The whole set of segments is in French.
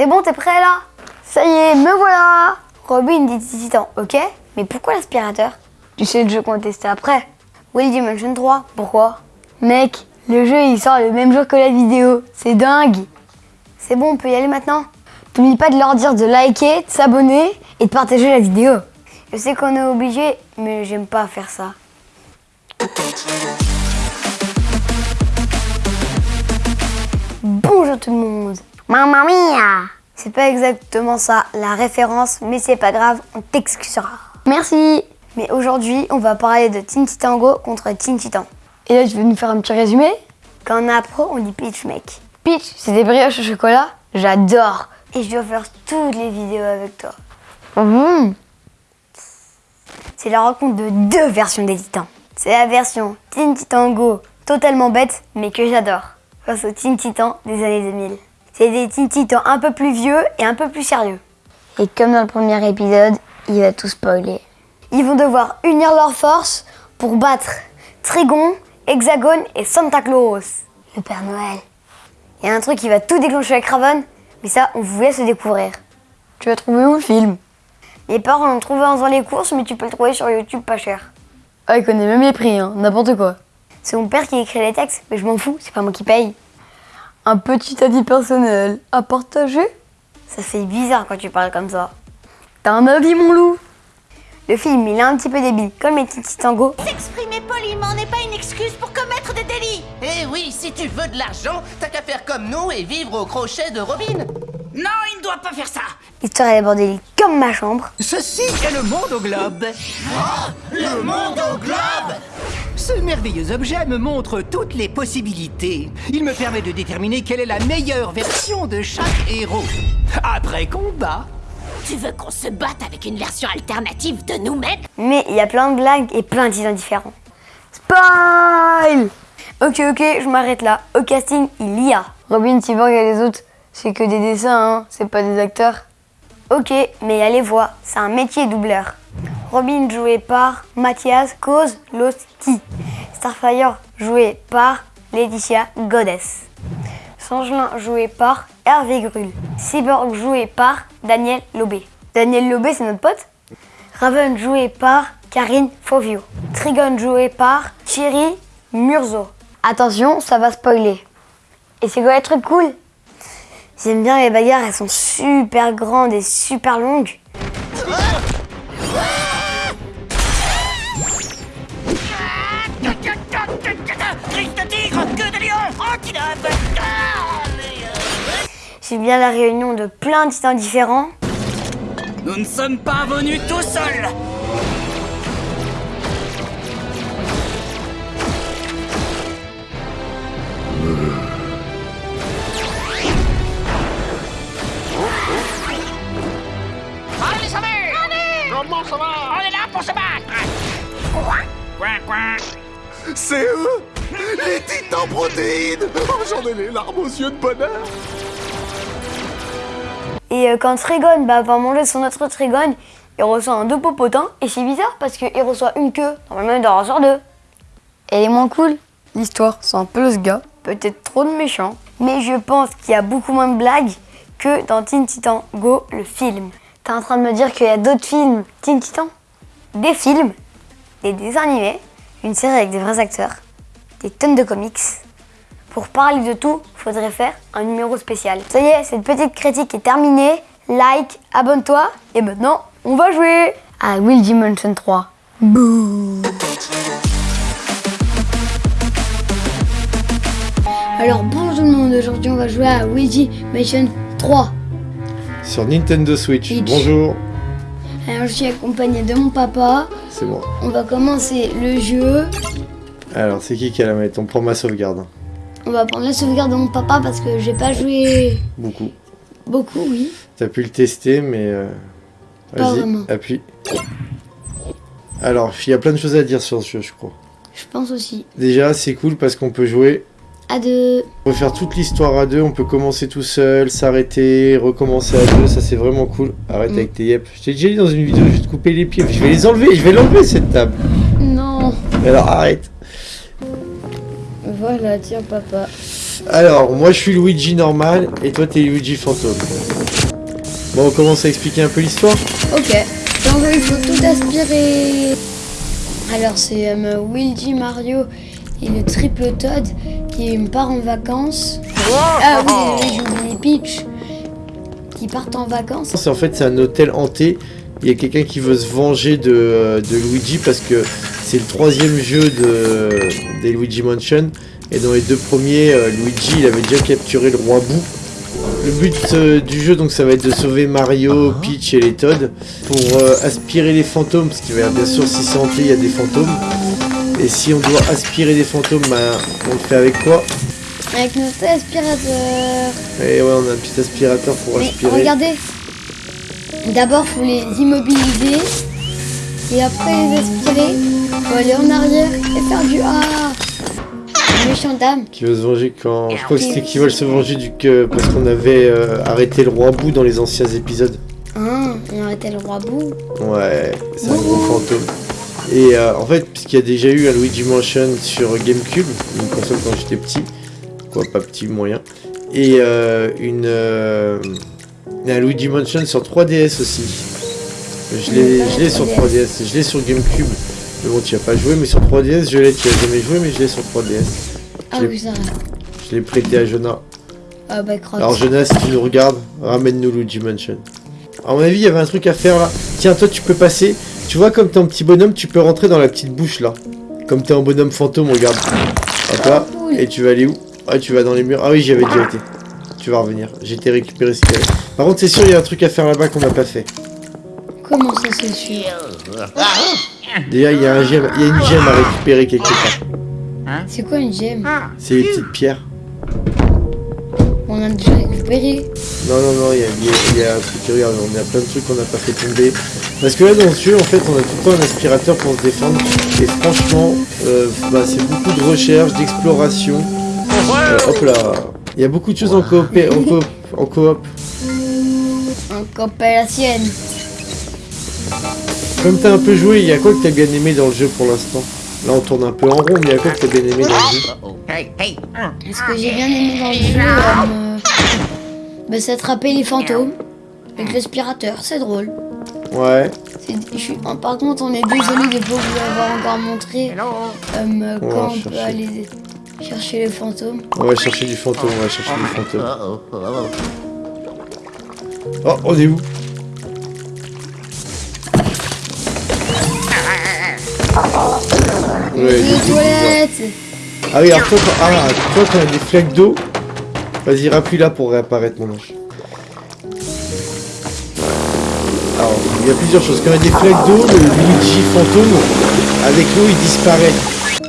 C'est bon, t'es prêt là? Ça y est, me voilà! Robin dit Titan, ok? Mais pourquoi l'aspirateur? Tu sais le jeu qu'on après. Will Dimension 3, pourquoi? Mec, le jeu il sort le même jour que la vidéo, c'est dingue! C'est bon, on peut y aller maintenant. N'oublie pas de leur dire de liker, de s'abonner et de partager la vidéo. Je sais qu'on est obligé, mais j'aime pas faire ça. Bonjour tout le monde Mamma mia C'est pas exactement ça, la référence, mais c'est pas grave, on t'excusera. Merci Mais aujourd'hui, on va parler de Teen Titan Go contre Teen Titan. Et là, tu veux nous faire un petit résumé? Quand on est pro, on dit Peach, mec. Peach, c'est des brioches au chocolat? J'adore Et je dois faire toutes les vidéos avec toi. Mmh. C'est la rencontre de deux versions des Titans. C'est la version Teen Titan Go, totalement bête, mais que j'adore face aux Teen Titans des années 2000. C'est des Teen Titans un peu plus vieux et un peu plus sérieux. Et comme dans le premier épisode, il va tout spoiler. Ils vont devoir unir leurs forces pour battre Trigon, Hexagone et Santa Claus, le Père Noël. Il y a un truc qui va tout déclencher avec Raven, mais ça, on vous laisse le découvrir. Tu vas trouver où le film? Mes parents l'ont trouvé en faisant les courses, mais tu peux le trouver sur YouTube pas cher. Ah, il connaît même les prix, hein, n'importe quoi. C'est mon père qui écrit les textes, mais je m'en fous, c'est pas moi qui paye. Un petit avis personnel à partager Ça fait bizarre quand tu parles comme ça. T'as un avis, mon loup? Le film, il est un petit peu débile, comme les petits tangos. S'exprimer poliment n'est pas une excuse pour commettre des délits Eh oui, si tu veux de l'argent, t'as qu'à faire comme nous et vivre au crochet de Robin Non, il ne doit pas faire ça L'histoire est bordélique comme ma chambre. Ceci est le monde au globe. Le monde au globe Ce merveilleux objet me montre toutes les possibilités. Il me permet de déterminer quelle est la meilleure version de chaque héros. Après combat, Tu veux qu'on se batte avec une version alternative de nous-mêmes? Mais il y a plein de blagues et plein de titans différents. Spoil Ok, ok, je m'arrête là. Au casting, il y a Robin, Cyborg et les autres. C'est que des dessins, hein, c'est pas des acteurs. Ok, mais il y a les voix. C'est un métier doubleur. Robin joué par Mathias Kozlowski. Starfire joué par Laetitia Goddess. Sangelin joué par Hervé Grull. Cyborg joué par Daniel Lobé. Daniel Lobé, c'est notre pote Raven joué par Karine Fovio. Trigon joué par Thierry Murzo. Attention, ça va spoiler. Et c'est quoi les trucs cool? J'aime bien les bagarres, elles sont super grandes et super longues. J'aime bien la réunion de plein de titans différents. Nous ne sommes pas venus tout seuls. Allez, ça va Allez. Comment ça va? On est là pour se battre. Quoi Quoi? C'est eux Les titans protéines. Oh, J'en ai les larmes aux yeux de bonheur Et euh, quand Trigon bah, va manger son autre Trigon, il reçoit un deux popotin. Et c'est bizarre parce qu'il reçoit une queue. Normalement, il doit en recevoir deux. Elle est moins cool. L'histoire, c'est un peu ce gars. Peut-être trop de méchants. Mais je pense qu'il y a beaucoup moins de blagues que dans Teen Titan Go, le film. T'es en train de me dire qu'il y a d'autres films Teen Titan? Des films, des dessins animés, une série avec des vrais acteurs, des tonnes de comics. Pour parler de tout, faudrait faire un numéro spécial. Ça y est, cette petite critique est terminée. Like, abonne-toi. Et maintenant, on va jouer à Will Dimension 3. Bouh Alors bonjour tout le monde, aujourd'hui on va jouer à Luigi Mansion 3. Sur Nintendo Switch, Switch. bonjour Alors je suis accompagné de mon papa. C'est bon. On va commencer le jeu. Alors, c'est qui qui a la manette? On prend ma sauvegarde. On va prendre la sauvegarde de mon papa parce que j'ai pas joué Beaucoup. beaucoup, oui. T'as pu le tester, mais... euh. Vas-y, appuie. Alors, il y a plein de choses à dire sur ce jeu, je crois. Je pense aussi. Déjà, c'est cool parce qu'on peut jouer... À deux. On peut faire toute l'histoire à deux, on peut commencer tout seul, s'arrêter, recommencer à deux, ça c'est vraiment cool. Arrête Mm. avec tes yep. Je t'ai déjà dit dans une vidéo, je vais te couper les pieds, je vais les enlever, je vais l'enlever cette table. Non. Alors arrête. Voilà, tiens papa. Alors, moi je suis Luigi normal et toi t'es Luigi fantôme. Bon, on commence à expliquer un peu l'histoire Ok. Donc il faut tout aspirer. Alors c'est euh, Luigi Mario et le triple Todd qui part en vacances. Ah oui, j'ai oublié Peach qui partent en vacances. En fait c'est un hôtel hanté. Il y a quelqu'un qui veut se venger de, euh, de Luigi parce que c'est le troisième jeu de, des Luigi Mansion. Et dans les deux premiers, euh, Luigi il avait déjà capturé le roi Boo. Le but euh, du jeu donc ça va être de sauver Mario, Peach et les Todd pour euh, aspirer les fantômes parce qu'il va y avoir bien sûr si c'est hanté il y a des fantômes. Et si on doit aspirer des fantômes, bah, on le fait avec quoi? Avec notre aspirateur. Et ouais on a un petit aspirateur pour Mais aspirer. regardez. D'abord faut les immobiliser. Et après les aspirer. Faut aller en arrière et faire du A. Méchant dame. Qui veut se venger quand... Je crois que c'était qui veulent se venger du que... Parce qu'on avait euh, arrêté le roi Boo dans les anciens épisodes. Hein, on arrêtait le roi Bou. Ouais, c'est un gros fantôme. Et euh, en fait, puisqu'il y a déjà eu un Luigi Mansion sur GameCube, une console quand j'étais petit, quoi, pas petit, moyen, et euh, une, euh, un Luigi Mansion sur 3DS aussi. Je l'ai je l'ai sur 3DS, je l'ai sur GameCube. Mais bon, tu as pas joué, mais sur 3DS, je l'ai, tu as jamais joué, mais je l'ai sur 3DS. Ah oui, ça. Je l'ai prêté à Jonah. Ah bah. Alors Jonas, si tu nous regardes, ramène-nous Luigi Mansion. À mon avis, il y avait un truc à faire là. Tiens, toi, tu peux passer. Tu vois, comme t'es un petit bonhomme, tu peux rentrer dans la petite bouche là. Comme t'es un bonhomme fantôme, regarde. Hop là. cool. Et tu vas aller où? Ah, tu vas dans les murs. Ah oui, j'y avais déjà été. Tu vas revenir. J'ai été récupéré ce qu'il y avait. Par contre, c'est sûr, il y a un truc à faire là-bas qu'on n'a pas fait. Comment ça c'est sûr? Déjà, il y a un gemme. Il y a une gemme à récupérer quelque part. C'est quoi une gemme C'est une petite pierre. On a déjà récupéré. Non, non, non, il y a, y y un truc, regarde, on a plein de trucs qu'on n'a pas fait tomber. Parce que là, dans ce jeu, en fait, on a tout le temps un aspirateur pour se défendre. Et franchement, euh, bah, c'est beaucoup de recherche, d'exploration. Euh, hop là. Il y a beaucoup de choses en coop. En coop. En coop. La sienne. Comme t'as un peu joué, il y a quoi que t'as bien aimé dans le jeu pour l'instant? Là, on tourne un peu en rond, mais quoi que t'as bien aimé dans le jeu. Ce que j'ai bien aimé dans le jeu, euh, bah, c'est attraper les fantômes avec l'aspirateur. C'est drôle. Ouais. C'est- je suis- oh, par contre, on est désolé de ne pas vous avoir encore montré euh, quand on peut aller chercher les fantômes. On va chercher du fantôme, on va chercher du fantôme. Oh, on est où? Les j'ai- toilettes Ah oui, alors toi, quand, ah, toi, quand il y a des flaques d'eau, vas-y, rappuie là pour réapparaître mon ange. Alors, il y a plusieurs choses. Quand il y a des flaques d'eau, le Luigi fantôme, avec l'eau, il disparaît.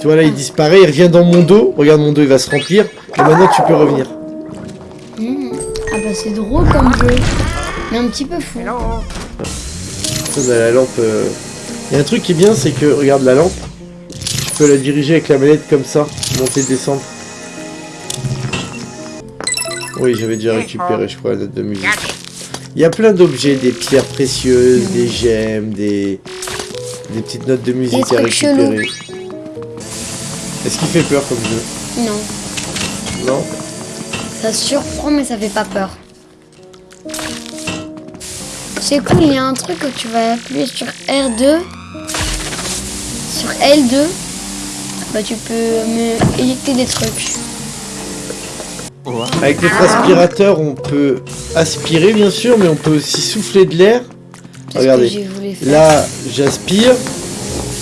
Tu vois là, il disparaît, il revient dans mon dos. Regarde, mon dos, il va se remplir. Et maintenant, tu peux revenir. Hmm. Ah bah c'est drôle comme jeu. Mais un petit peu fou. Ça, la lampe. euh, Il y a un truc qui est bien, c'est que, regarde la lampe. Tu peux la diriger avec la manette comme ça, monter, descendre. Oui, j'avais déjà récupéré, je crois, la note de musique. Il y a plein d'objets, des pierres précieuses, des gemmes, des, des petites notes de musique à récupérer. Est-ce qu'il fait peur comme jeu? Non. Non? Ça surprend mais ça fait pas peur. C'est cool, il y a un truc que tu vas appuyer sur R2. Sur L2. Bah tu peux me éjecter des trucs. Avec notre aspirateur, on peut aspirer, bien sûr, mais on peut aussi souffler de l'air. Regardez. Là, j'aspire.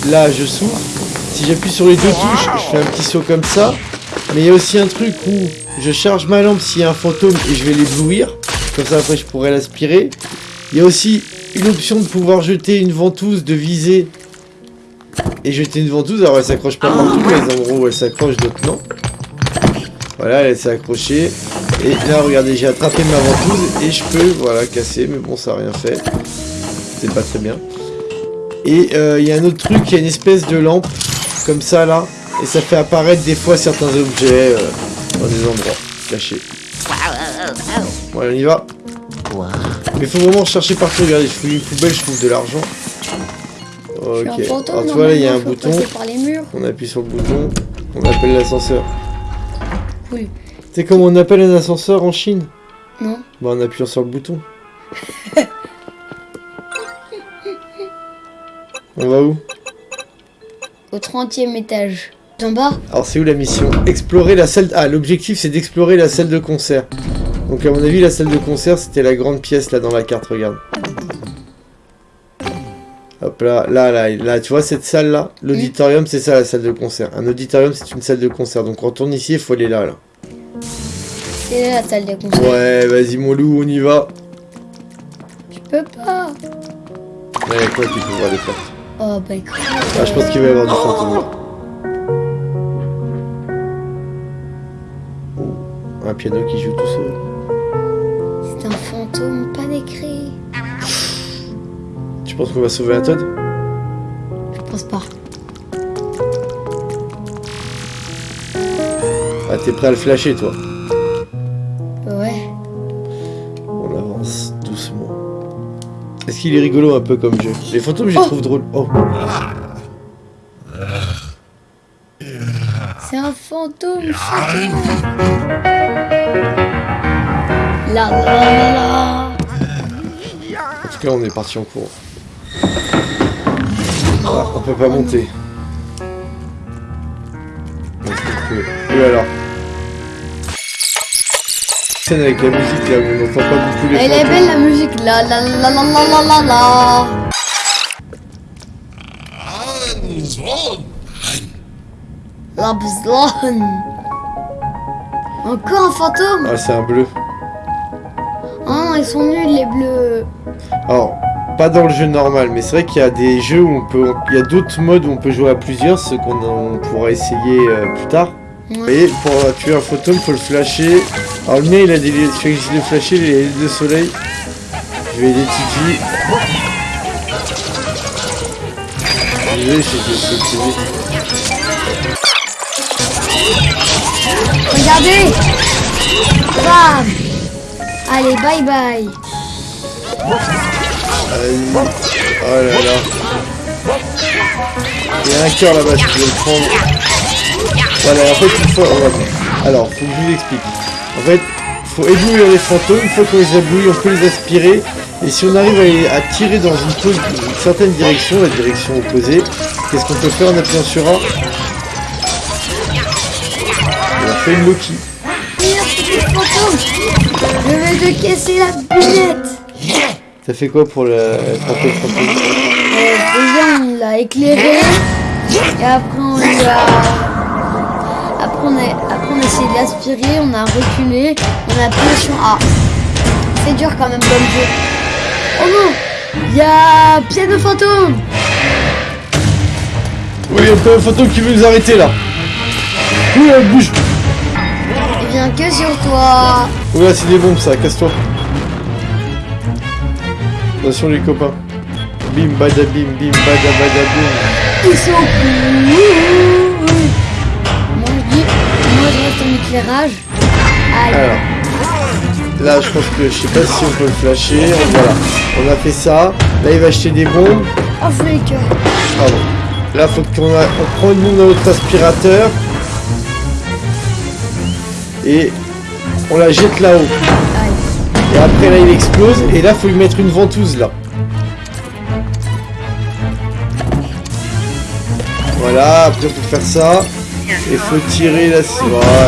Là, je souffle. Si j'appuie sur les deux touches, je fais un petit saut comme ça. Mais il y a aussi un truc où je charge ma lampe s'il y a un fantôme et je vais l'éblouir. Comme ça, après, je pourrais l'aspirer. Il y a aussi une option de pouvoir jeter une ventouse, de viser. Et jeter une ventouse. Alors, elle s'accroche pas partout, mais les endroits où elle s'accroche, d'autres non. Voilà, elle s'est accrochée. Et là, regardez, j'ai attrapé ma ventouse et je peux, voilà, casser. Mais bon, ça a rien fait. C'est pas très bien. Et euh, il y a un autre truc, il y a une espèce de lampe, comme ça là, et ça fait apparaître des fois certains objets euh, dans des endroits cachés. Voilà, on y va. Mais faut vraiment chercher partout, regardez, je fouille une poubelle, je trouve de l'argent. Ok, suis un fantôme, alors tu vois là, il y a un bouton, on appuie sur le bouton, on appelle l'ascenseur. Cool. C'est comme on appelle un ascenseur en Chine? Non. Bah en appuyant sur le bouton. on va où? Au 30e étage. En bas? Alors c'est où la mission? Explorer la salle... Ah, l'objectif c'est d'explorer la salle de concert. Donc à mon avis la salle de concert c'était la grande pièce là dans la carte, regarde. Hop là, là, là, là, tu vois cette salle là L'auditorium c'est ça la salle de concert. Un auditorium c'est une salle de concert. Donc quand on tourne ici il faut aller là, là. C'est la salle de concert. Ouais, vas-y mon loup, on y va. Tu peux pas. Ouais, quoi tu peux voir les portes Oh bah écoute. Ah, je pense qu'il va y avoir du fantôme. Oh, un piano qui joue tout seul. C'est un fantôme pas décrit. Tu penses qu'on va sauver un Todd Je pense pas. Ah, t'es prêt à le flasher toi Ouais. On avance doucement. Est-ce qu'il est rigolo un peu comme jeu Les fantômes, je les Oh trouve drôles. Oh, C'est un fantôme, fantôme. La la la la. en tout cas, on est parti en cours. Ah, on peut pas monter. Et alors Scène avec la musique là où on n'entend pas beaucoup les Elle est belle la musique. La la la la la la la la. La bzlon. Encore un fantôme Ah, c'est un bleu. Oh non, ils sont nuls les bleus. Alors, pas dans le jeu normal, mais c'est vrai qu'il y a des jeux où on peut, il y a d'autres modes où on peut jouer à plusieurs, ce qu'on on pourra essayer euh, plus tard. Vous voyez, pour tuer un fantôme, faut le flasher. Alors le mien, il a des, je je des lunettes de soleil. Je vais aider j'ai- j'ai- Regardez Bam Allez, bye bye Vas-y. Oh là là. Il y a un cœur là-bas, tu veux le prendre. Voilà, en fait, il faut... va- Alors, faut que je vous explique. En fait, faut éblouir les fantômes. Une fois qu'on les éblouit, on peut les aspirer. Et si on arrive à, tirer dans une, pose- certaine direction, la direction opposée, qu'est-ce qu'on peut faire en appuyant sur A On a fait une Loki. Je vais te casser la T'as fait quoi pour le frapper le fantôme Euh, Déjà, on l'a éclairé. Et après, on lui a... Après, on a, après, on a essayé de l'aspirer, on a reculé, on a appuyé sur A. C'est dur quand même comme jeu. Oh non Il y a piano fantôme Oui, il y a un fantôme qui veut nous arrêter là. Oui, elle bouge. Il vient que sur toi Oula, c'est des bombes ça, casse-toi. Attention les copains. Bim bada bim bim bada bada bim. Ils sont. Moi je dis, moi je reste en éclairage. Aïe. Alors. Là je pense que je sais pas si on peut le flasher. Voilà. On a fait ça. Là il va acheter des bombes. Oh, que. Pardon. Là faut qu'on a... on prend une bombe notre aspirateur. Et on la jette là-haut. Et après là il explose. Et là faut lui mettre une ventouse là. Voilà, après faut faire ça. Et faut tirer là. Voilà.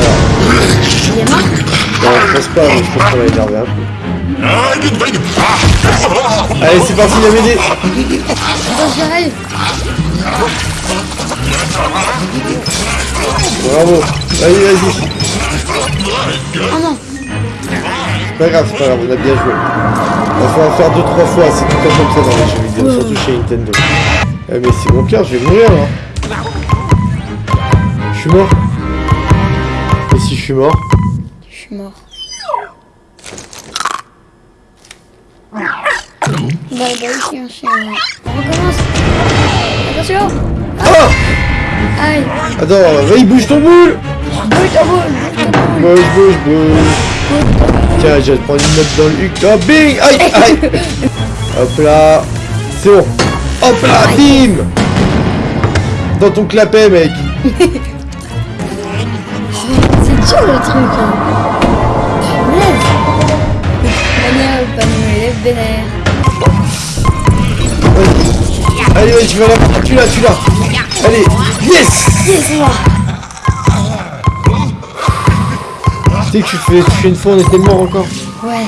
Non, je pense pas, je pense qu'on va énerver un peu. Allez, c'est parti, la BD. Bravo Vas-y, vas-y Oh. C'est pas grave, c'est pas grave, on a bien joué. Il faut en faire deux, trois fois, c'est tout le temps comme ça dans les jeux vidéo, surtout chez Nintendo. Eh, mais c'est mon cœur, je vais mourir là. Je suis mort. Et si je suis mort? Je suis mort. Bah, bah, chien, chien. On recommence. Attention. Ah Aïe. Attends, vas-y, bouge ton boule Bouge ton boule. Bouge ton boule. Bouge, bouge, bouge. Tiens, je vais prendre une note dans le huc. Oh, bing! Aïe, aïe! Hop là. C'est bon. Hop là, bim! Dans ton clapet, mec. C'est dur, le truc, hein. Allez, vas-y, tu vas la tu l'as, tu l'as. Allez, yes! Yes, Tu sais que tu fais, tu fais une fois, on était mort encore. Ouais.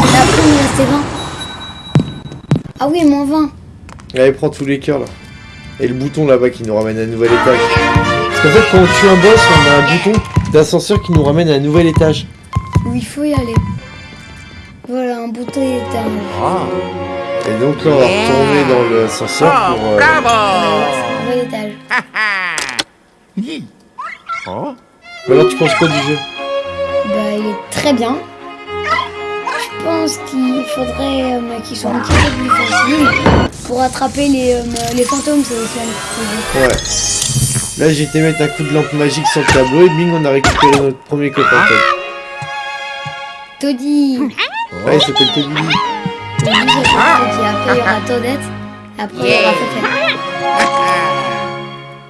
Et après, il me restait 20. Ah oui, moins 20. Allez, prends tous les cœurs là. Et le bouton là-bas qui nous ramène à un nouvel étage. Parce qu'en fait, quand on tue un boss, on a un bouton d'ascenseur qui nous ramène à un nouvel étage. Où il faut y aller. Voilà, un bouton éternel. Et donc là, on va retourner dans l'ascenseur pour. euh, c'est un nouvel étage. Alors, tu penses quoi du jeu? Bah, il est très bien. Je pense qu'il faudrait euh, qu'il soit un petit peu plus facile pour attraper les, euh, les fantômes, c'est aussi un petit Ouais. Là, j'ai été mettre un coup de lampe magique sur le tableau et bing, on a récupéré notre premier copain. Todd. Toddy Ouais, il s'appelle Toddy. Toddy. Après, il y aura Toadette. Après, il y aura.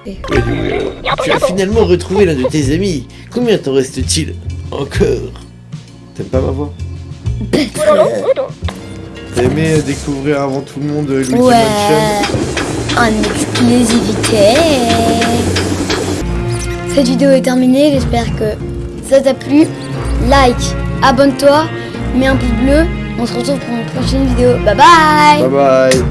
Tu as finalement retrouvé l'un de tes amis. Combien t'en reste-t-il Encore? T'aimes pas ma voix? T'as aimé découvrir avant tout le monde Luigi Ouais. Mansion En exclusivité. Cette vidéo est terminée. J'espère que ça t'a plu. Like, abonne-toi, mets un pouce bleu. On se retrouve pour une prochaine vidéo. Bye bye Bye bye.